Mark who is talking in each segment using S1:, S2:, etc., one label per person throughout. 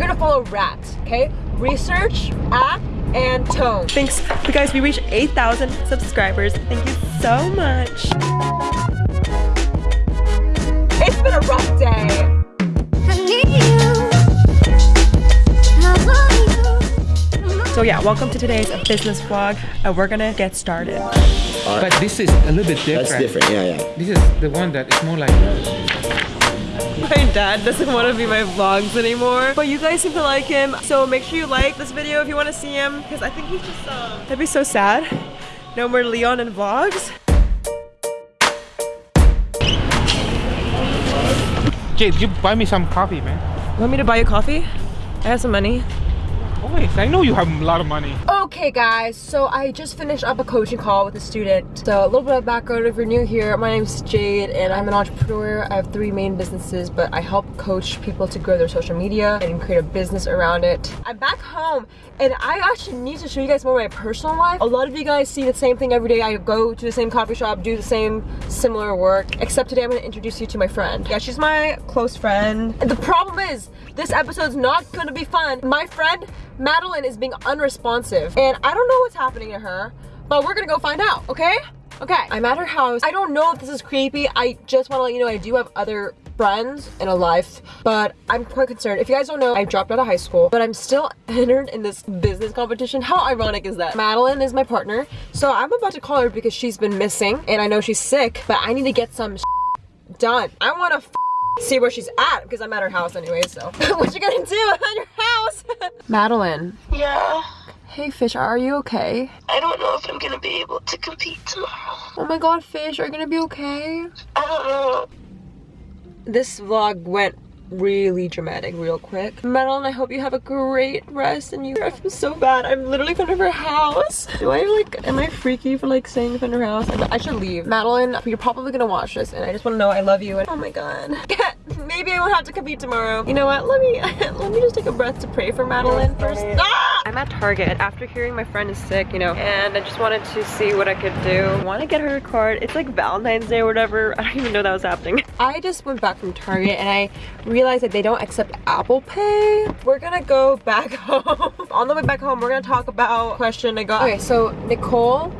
S1: you're gonna follow RAT, okay? Research, act, and tone.
S2: Thanks. You guys, we reached 8,000 subscribers. Thank you so much.
S1: It's been a rough day.
S2: So yeah, welcome to today's business vlog. Uh, we're gonna get started.
S3: But this is a little bit different.
S4: That's different, yeah, yeah.
S3: This is the one that is more like
S2: My dad doesn't want to be my vlogs anymore, but you guys seem to like him. So make sure you like this video if you want to see him, because I think he's just, uh, that'd be so sad. No more Leon and vlogs.
S3: Jade, you buy me some coffee, man.
S2: You want me to buy you coffee? I have some money.
S3: Always. I know you have a lot of money.
S1: Okay guys, so I just finished up a coaching call with a student. So a little bit of background if you're new here, my name is Jade and I'm an entrepreneur. I have three main businesses, but I help coach people to grow their social media and create a business around it. I'm back home and I actually need to show you guys more of my personal life. A lot of you guys see the same thing every day. I go to the same coffee shop, do the same similar work, except today I'm gonna introduce you to my friend. Yeah, she's my close friend. And the problem is, this episode's not gonna be fun. My friend, Madeline, is being unresponsive and I don't know what's happening to her, but we're gonna go find out, okay? Okay, I'm at her house. I don't know if this is creepy. I just wanna let you know I do have other friends in a life, but I'm quite concerned. If you guys don't know, I dropped out of high school, but I'm still entered in this business competition. How ironic is that? Madeline is my partner, so I'm about to call her because she's been missing, and I know she's sick, but I need to get some done. I wanna see where she's at because I'm at her house anyway, so. what you gonna do at your house? Madeline.
S5: Yeah,
S1: Hey Fish, are you okay?
S5: I don't know if I'm gonna be able to compete tomorrow.
S1: Oh my god, Fish, are you gonna be okay?
S5: I don't know.
S1: This vlog went really dramatic real quick. Madeline, I hope you have a great rest and you I feel so bad. I'm literally in front of her house. Do I like, am I freaky for like staying in front of her house? I, I should leave. Madeline, you're probably gonna watch this and I just wanna know I love you and oh my god. Maybe I won't have to compete tomorrow. You know what, let me, let me just take a breath to pray for Madeline first. Ah!
S2: I'm at Target after hearing my friend is sick, you know, and I just wanted to see what I could do. I want to get her a card. It's like Valentine's Day or whatever. I don't even know that was happening.
S1: I just went back from Target and I realized that they don't accept Apple Pay. We're gonna go back home. On the way back home, we're gonna talk about question I got. Okay, so Nicole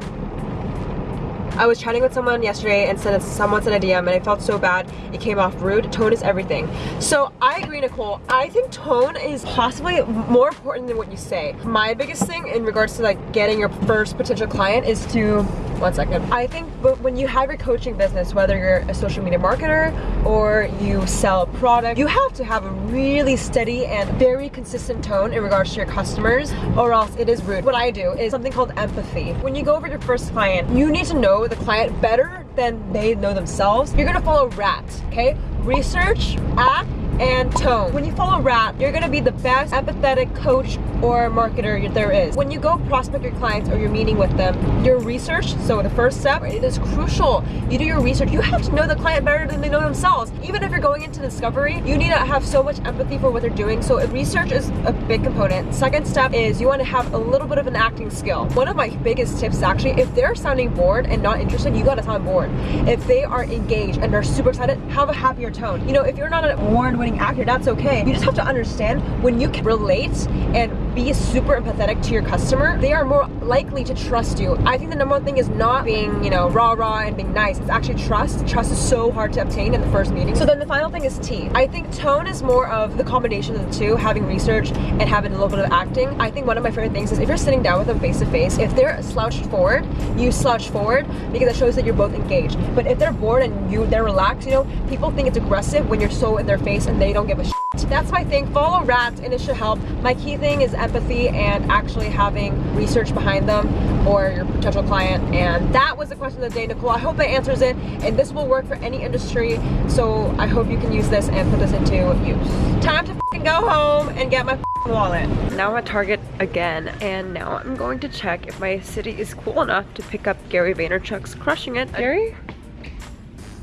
S1: I was chatting with someone yesterday and said someone sent a DM and I felt so bad. It came off rude. Tone is everything. So I agree, Nicole. I think tone is possibly more important than what you say. My biggest thing in regards to like getting your first potential client is to one second. I think when you have your coaching business, whether you're a social media marketer or you sell a product, you have to have a really steady and very consistent tone in regards to your customers or else it is rude. What I do is something called empathy. When you go over your first client, you need to know the client better than they know themselves. You're gonna follow RAT, okay? Research, act, and tone. When you follow RAT, you're gonna be the best empathetic coach or marketer there is. When you go prospect your clients or you're meeting with them, your research, so the first step, it is crucial. You do your research. You have to know the client better than they know themselves. Even if you're going into discovery, you need to have so much empathy for what they're doing. So research is a big component. Second step is you want to have a little bit of an acting skill. One of my biggest tips actually, if they're sounding bored and not interested, you gotta sound bored. If they are engaged and they're super excited, have a happier tone. You know, if you're not an award-winning actor, that's okay. You just have to understand when you can relate and be super empathetic to your customer, they are more likely to trust you. I think the number one thing is not being, you know, rah rah and being nice. It's actually trust. Trust is so hard to obtain in the first meeting. So then the final thing is T. I think tone is more of the combination of the two, having research and having a little bit of acting. I think one of my favorite things is if you're sitting down with them face to face, if they're slouched forward, you slouch forward because it shows that you're both engaged. But if they're bored and you they're relaxed, you know, people think it's aggressive when you're so in their face and they don't give a shit. That's my thing. Follow RAT and it should help. My key thing is empathy and actually having research behind them or your potential client. And that was the question of the day, Nicole. I hope that answers it. And this will work for any industry. So I hope you can use this and put this into use. Time to go home and get my wallet.
S2: Now I'm at Target again, and now I'm going to check if my city is cool enough to pick up Gary Vaynerchuk's Crushing It. Gary?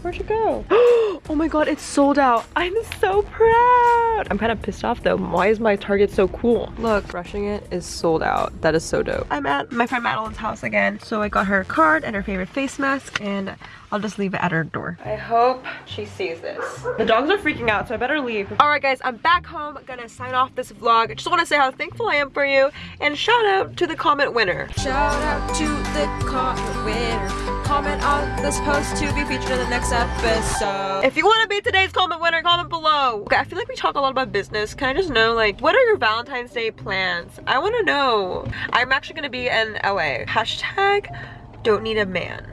S1: Where'd you go? oh my god, it's sold out. I'm so proud. I'm kind of pissed off though. Why is my Target so cool? Look, Crushing It is sold out. That is so dope. I'm at my friend Madeline's house again. So I got her a card and her favorite face mask and I'll just leave it at her door. I hope she sees this. The dogs are freaking out, so I better leave. All right, guys, I'm back home. Gonna sign off this vlog. Just want to say how thankful I am for you, and shout out to the comment winner.
S6: Shout out to the comment winner. Comment on this post to be featured in the next episode.
S1: If you want to be today's comment winner, comment below. Okay, I feel like we talk a lot about business. Can I just know, like, what are your Valentine's Day plans? I want to know. I'm actually gonna be in LA. Hashtag don't need a man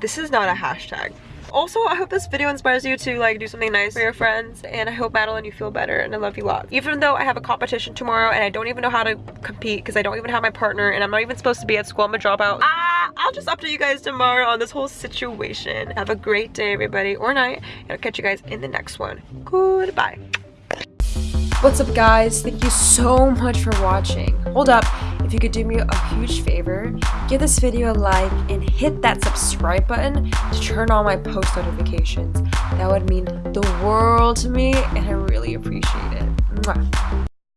S1: this is not a hashtag also i hope this video inspires you to like do something nice for your friends and i hope madeline you feel better and i love you a lot even though i have a competition tomorrow and i don't even know how to compete because i don't even have my partner and i'm not even supposed to be at school i'm a dropout ah i'll just update you guys tomorrow on this whole situation have a great day everybody or night and i'll catch you guys in the next one goodbye
S6: What's up guys? Thank you so much for watching. Hold up, if you could do me a huge favor, give this video a like and hit that subscribe button to turn on my post notifications. That would mean the world to me and I really appreciate it. Mwah.